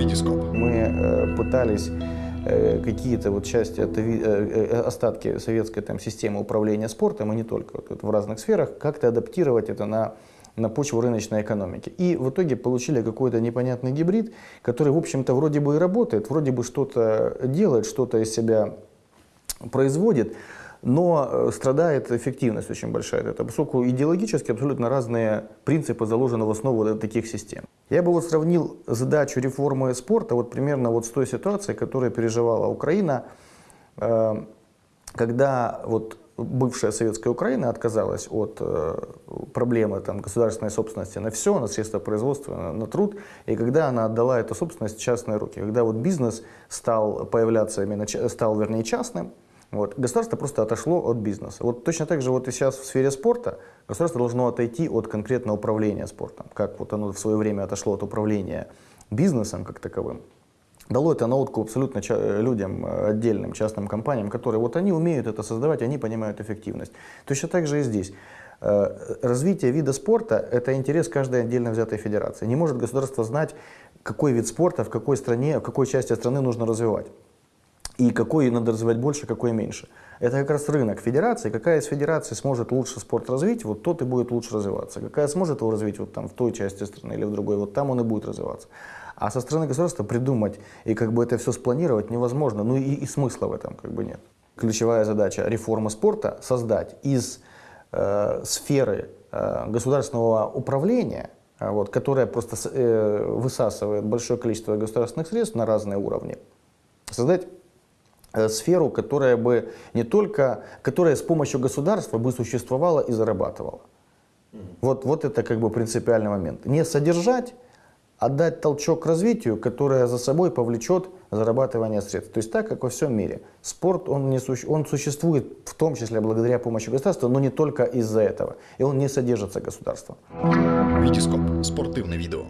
Витископ. Мы э, пытались э, какие-то вот части, э, остатки советской там, системы управления спортом, и не только, вот, в разных сферах, как-то адаптировать это на, на почву рыночной экономики. И в итоге получили какой-то непонятный гибрид, который, в общем-то, вроде бы и работает, вроде бы что-то делает, что-то из себя производит, но э, страдает эффективность очень большая. Это поскольку идеологически абсолютно разные принципы заложены в основу таких систем. Я бы вот сравнил задачу реформы спорта вот примерно вот с той ситуацией, которую переживала Украина, э, когда вот бывшая советская Украина отказалась от э, проблемы там, государственной собственности на все, на средства производства, на, на труд, и когда она отдала эту собственность в частные руки, когда вот бизнес стал появляться именно, стал вернее частным, вот, государство просто отошло от бизнеса. Вот точно так же вот и сейчас в сфере спорта государство должно отойти от конкретного управления спортом, как вот оно в свое время отошло от управления бизнесом как таковым. Дало это на абсолютно людям, э, отдельным частным компаниям, которые вот они умеют это создавать, они понимают эффективность. Точно так же и здесь. Э, Развитие вида спорта – это интерес каждой отдельно взятой федерации. Не может государство знать, какой вид спорта в какой стране, в какой части страны нужно развивать. И какой надо развивать больше, какой меньше. Это как раз рынок федерации. Какая из федераций сможет лучше спорт развить, вот тот и будет лучше развиваться. Какая сможет его развить вот там в той части страны или в другой, вот там он и будет развиваться. А со стороны государства придумать и как бы это все спланировать невозможно, ну и, и смысла в этом как бы нет. Ключевая задача реформы спорта – создать из э, сферы э, государственного управления, э, вот, которая просто э, высасывает большое количество государственных средств на разные уровни, создать сферу, которая бы не только, которая с помощью государства бы существовала и зарабатывала. Вот, вот это как бы принципиальный момент. Не содержать, а дать толчок к развитию, которое за собой повлечет зарабатывание средств. То есть так, как во всем мире. Спорт, он, не суще- он существует в том числе благодаря помощи государства, но не только из-за этого. И он не содержится государством. Витископ. Спортивне відео.